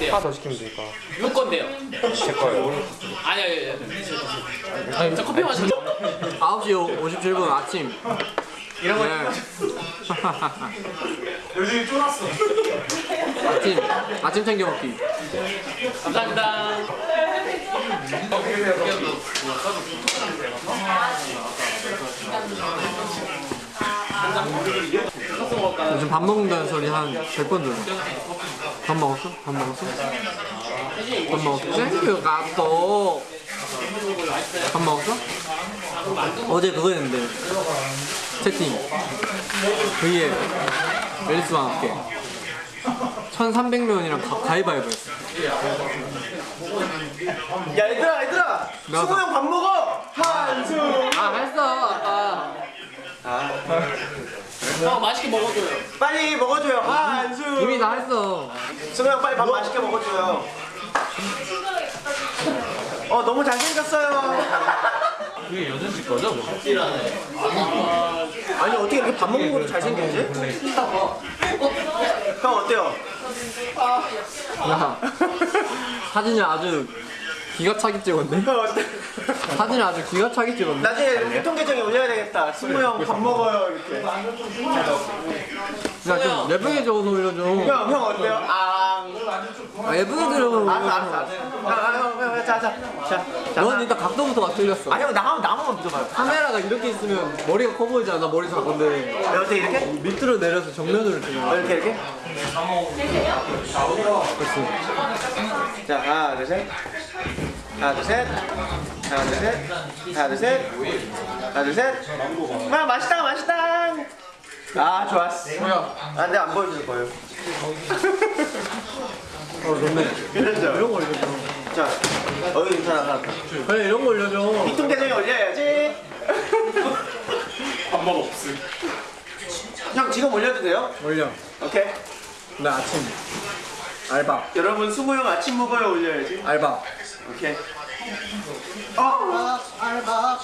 돼요. 하나 더 시키면 되니까. 누구 건데요? 제 거예요. 아니 아니 아니. 저 커피 마시고. 9시 57분 아침 이런 거 요즘 쫄았어. 아침 아침 챙겨 먹기 감사합니다. 요즘 밥 먹는다는 소리 한 100번 들어 밥 먹었어? 밥 먹었어? 밥 먹었어? 챙겨 갔어 밥 먹었어? 어제 그거 했는데 채팅 V에 앨리스와 함께 1300명이랑 가, 가위바위보 했어 야 얘들아 얘들아. 나도. 승우 형밥 먹어. 한숨. 아 했어 아까 형 맛있게 먹어줘요. 빨리 먹어줘요. 한숨. 이미 다 했어 승우 형 빨리 밥 맛있게 먹어줘요. 어 너무 잘생겼어요. 그게 여전 씨 거죠? 아니 어떻게 이렇게 밥 먹는 것도 잘생겼지? 형 어때요? 야 사진을 아주 기가 차게 찍었네 형? 사진을 아주 기가 차게 찍었네 나중에 유통 계정에 올려야 되겠다. 승우 형밥 먹어요 이렇게. 야좀 예쁘게 적어서 올려줘 형 형 어때요? 아. 아 예쁘게 들어 알았어 알았어 알았어. 형형형 자자 자. 자. 넌 일단 각도부터가 틀렸어 아니 형 나만 나만 믿어봐요. 카메라가 이렇게 있으면 머리가 커 보이잖아 나 머리 작은데 네, 어때 이렇게? 밑으로 내려서 정면으로 찍어 어, 이렇게 이렇게? 그렇지 자 하나 둘 셋. 하나 둘 셋. 하나 둘 셋. 하나 둘 셋. 하나 둘 셋. 아 맛있다 맛있다. 아 좋았어. 뭐야 아 근데 안 보여줄 거예요. 어 좋네 괜찮죠? 이런 거 올려줘 자 어이 괜찮아 하나. 그래 이런 거 올려줘 이통 계정에 올려야지. 밥맛 없음. 형 지금 올려도 돼요? 올려 오케이. 나 아침 알바 여러분 수모 형 아침 먹어요 올려야지. 알바 오케이. 어. 알바.